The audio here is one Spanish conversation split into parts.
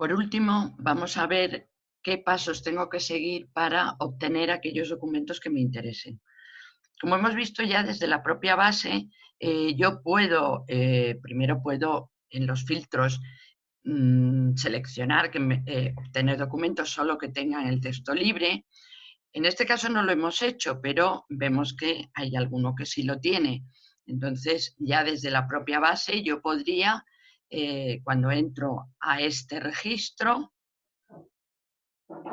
Por último, vamos a ver qué pasos tengo que seguir para obtener aquellos documentos que me interesen. Como hemos visto ya desde la propia base, eh, yo puedo, eh, primero puedo en los filtros mm, seleccionar, que eh, obtener documentos solo que tengan el texto libre. En este caso no lo hemos hecho, pero vemos que hay alguno que sí lo tiene. Entonces, ya desde la propia base yo podría, cuando entro a este registro,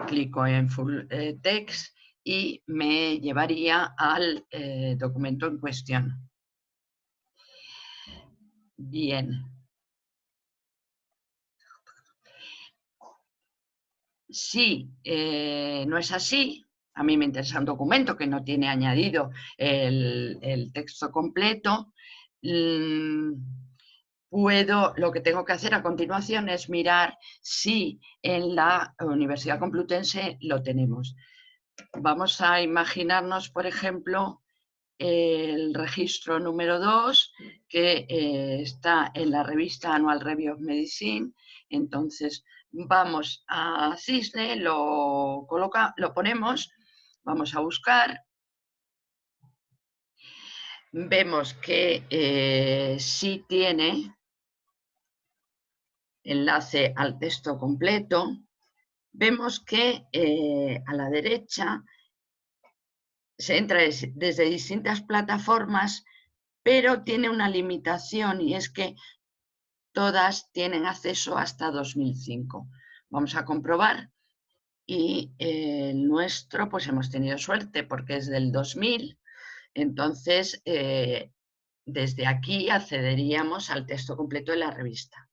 clico en Full Text y me llevaría al documento en cuestión. Bien. Si eh, no es así, a mí me interesa un documento que no tiene añadido el, texto completo, mm, puedo, lo que tengo que hacer a continuación es mirar si en la Universidad Complutense lo tenemos. Vamos a imaginarnos, por ejemplo, el registro número 2 que eh, está en la revista Annual Review of Medicine. Entonces vamos a Cisne, lo, coloca, lo ponemos, vamos a buscar. Vemos que eh, sí tiene enlace al texto completo. Vemos que eh, a la derecha se entra desde distintas plataformas, pero tiene una limitación y es que todas tienen acceso hasta 2005. Vamos a comprobar y el nuestro pues hemos tenido suerte porque es del 2000, entonces eh, desde aquí accederíamos al texto completo de la revista.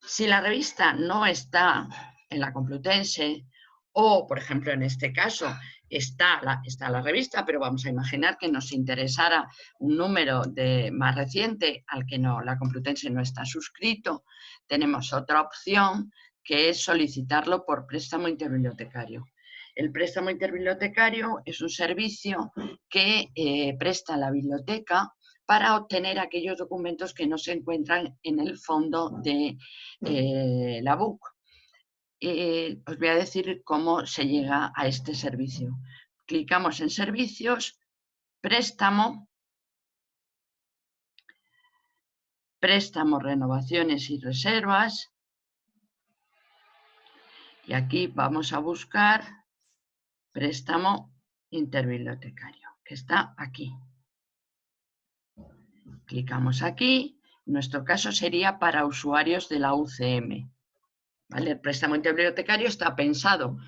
Si la revista no está en la Complutense o, por ejemplo, en este caso, está la, está la revista, pero vamos a imaginar que nos interesara un número de, más reciente al que no, la Complutense no está suscrito, tenemos otra opción que es solicitarlo por préstamo interbibliotecario. El préstamo interbibliotecario es un servicio que eh, presta la biblioteca para obtener aquellos documentos que no se encuentran en el fondo de eh, la BUC. Eh, os voy a decir cómo se llega a este servicio. Clicamos en servicios, préstamo, préstamo, renovaciones y reservas. Y aquí vamos a buscar préstamo interbibliotecario, que está aquí. Clicamos aquí. En nuestro caso sería para usuarios de la UCM. El préstamo interbibliotecario está pensado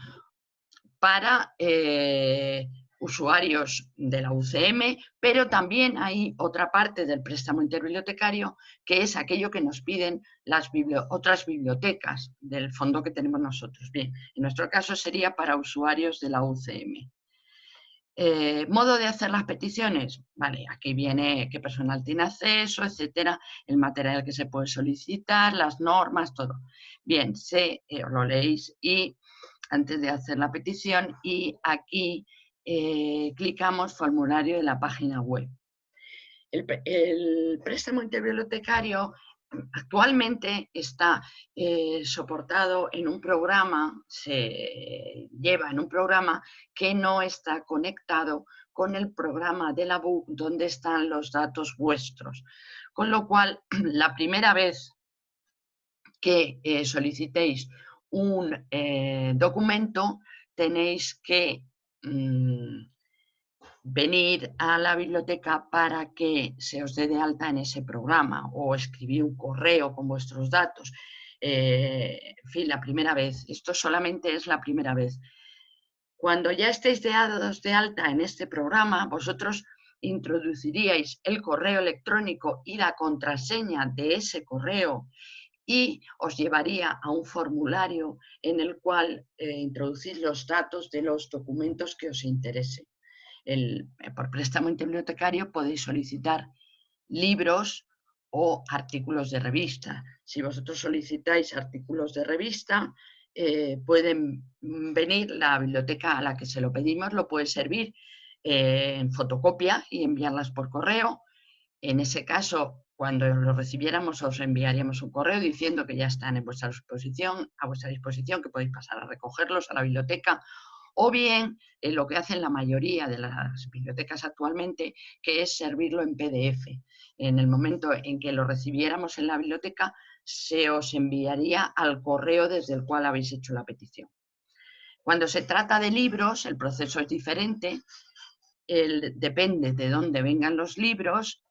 para eh, usuarios de la UCM, pero también hay otra parte del préstamo interbibliotecario que es aquello que nos piden las otras bibliotecas del fondo que tenemos nosotros. Bien, en nuestro caso sería para usuarios de la UCM. Eh, modo de hacer las peticiones, vale, aquí viene qué personal tiene acceso, etcétera, el material que se puede solicitar, las normas, todo. Bien, se, eh, lo leéis y antes de hacer la petición y aquí eh, clicamos formulario de la página web. El, el préstamo interbibliotecario actualmente está eh, soportado en un programa, se lleva en un programa que no está conectado con el programa de la BUC donde están los datos vuestros. Con lo cual, la primera vez que eh, solicitéis un eh, documento, tenéis que mm, venir a la biblioteca para que se os dé de alta en ese programa o escribir un correo con vuestros datos. Eh, en fin, la primera vez. Esto solamente es la primera vez. Cuando ya estéis dados de alta en este programa, vosotros introduciríais el correo electrónico y la contraseña de ese correo y os llevaría a un formulario en el cual eh, introducís los datos de los documentos que os interesen. Eh, por préstamo interbibliotecario podéis solicitar libros o artículos de revista. Si vosotros solicitáis artículos de revista, eh, pueden venir, la biblioteca a la que se lo pedimos lo puede servir eh, en fotocopia y enviarlas por correo. En ese caso, cuando lo recibiéramos os enviaríamos un correo diciendo que ya están en vuestra disposición, a vuestra disposición, que podéis pasar a recogerlos a la biblioteca o bien eh, lo que hacen la mayoría de las bibliotecas actualmente, que es servirlo en PDF. En el momento en que lo recibiéramos en la biblioteca, se os enviaría al correo desde el cual habéis hecho la petición. Cuando se trata de libros, el proceso es diferente, depende de dónde vengan los libros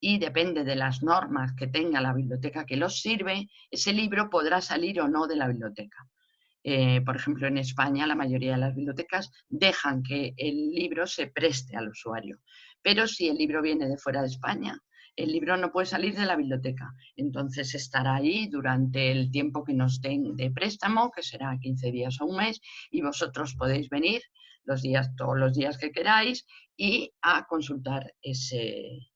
y depende de las normas que tenga la biblioteca que los sirve, ese libro podrá salir o no de la biblioteca. Eh, por ejemplo, en España la mayoría de las bibliotecas dejan que el libro se preste al usuario, pero si el libro viene de fuera de España, el libro no puede salir de la biblioteca, entonces estará ahí durante el tiempo que nos den de préstamo, que será 15 días o un mes, y vosotros podéis venir los días, todos los días que queráis y a consultar ese,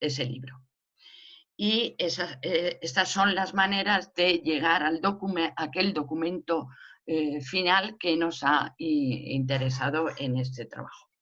ese libro. Y eh, estas son las maneras de llegar al documento, aquel documento eh, final que nos ha interesado en este trabajo.